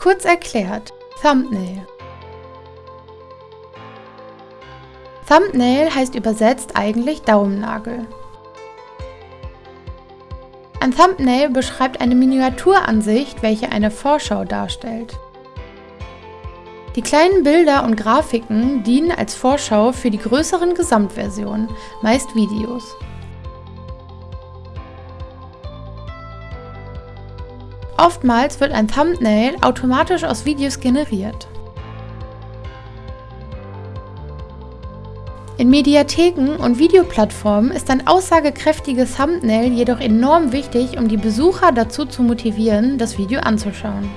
Kurz erklärt, Thumbnail. Thumbnail heißt übersetzt eigentlich Daumennagel. Ein Thumbnail beschreibt eine Miniaturansicht, welche eine Vorschau darstellt. Die kleinen Bilder und Grafiken dienen als Vorschau für die größeren Gesamtversionen, meist Videos. Oftmals wird ein Thumbnail automatisch aus Videos generiert. In Mediatheken und Videoplattformen ist ein aussagekräftiges Thumbnail jedoch enorm wichtig, um die Besucher dazu zu motivieren, das Video anzuschauen.